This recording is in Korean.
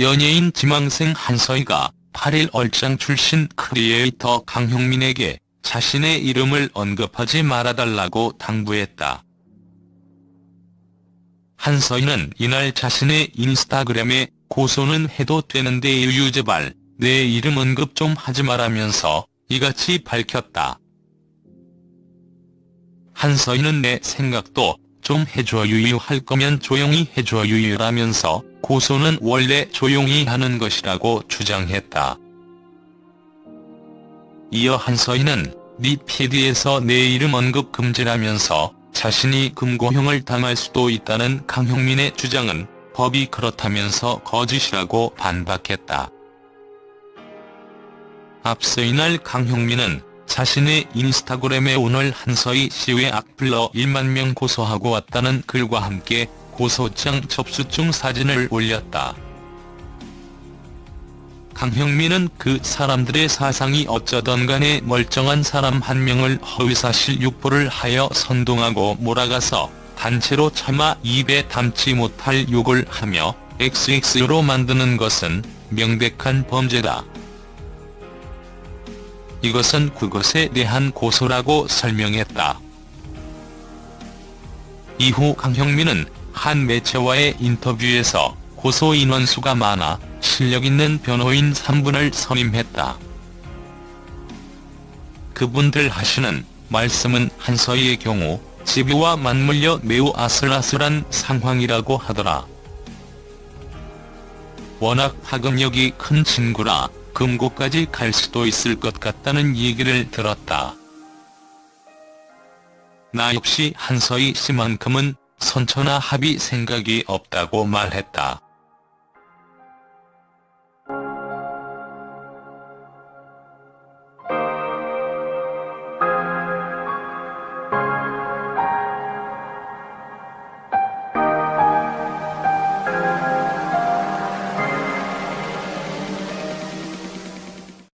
연예인 지망생 한서희가 8일 얼짱 출신 크리에이터 강형민에게 자신의 이름을 언급하지 말아달라고 당부했다. 한서희는 이날 자신의 인스타그램에 고소는 해도 되는데 유유 제발 내 이름 언급 좀 하지 말라면서 이같이 밝혔다. 한서희는 내 생각도 좀 해줘 유유 할 거면 조용히 해줘 유유라면서 고소는 원래 조용히 하는 것이라고 주장했다. 이어 한서희는 니 PD에서 내 이름 언급 금지라면서 자신이 금고형을 당할 수도 있다는 강형민의 주장은 법이 그렇다면서 거짓이라고 반박했다. 앞서 이날 강형민은 자신의 인스타그램에 오늘 한서희 씨의 악플러 1만 명 고소하고 왔다는 글과 함께 고소장 접수증 사진을 올렸다. 강형민은 그 사람들의 사상이 어쩌던 간에 멀쩡한 사람 한 명을 허위사실 유포를 하여 선동하고 몰아가서 단체로 차마 입에 담지 못할 욕을 하며 XX로 만드는 것은 명백한 범죄다. 이것은 그것에 대한 고소라고 설명했다. 이후 강형민은 한 매체와의 인터뷰에서 고소 인원수가 많아 실력 있는 변호인 3분을 선임했다. 그분들 하시는 말씀은 한서희의 경우 집요와 맞물려 매우 아슬아슬한 상황이라고 하더라. 워낙 파급력이 큰 친구라 금고까지 갈 수도 있을 것 같다는 얘기를 들었다. 나 역시 한서희 씨만큼은 선처나 합의 생각이 없다고 말했다.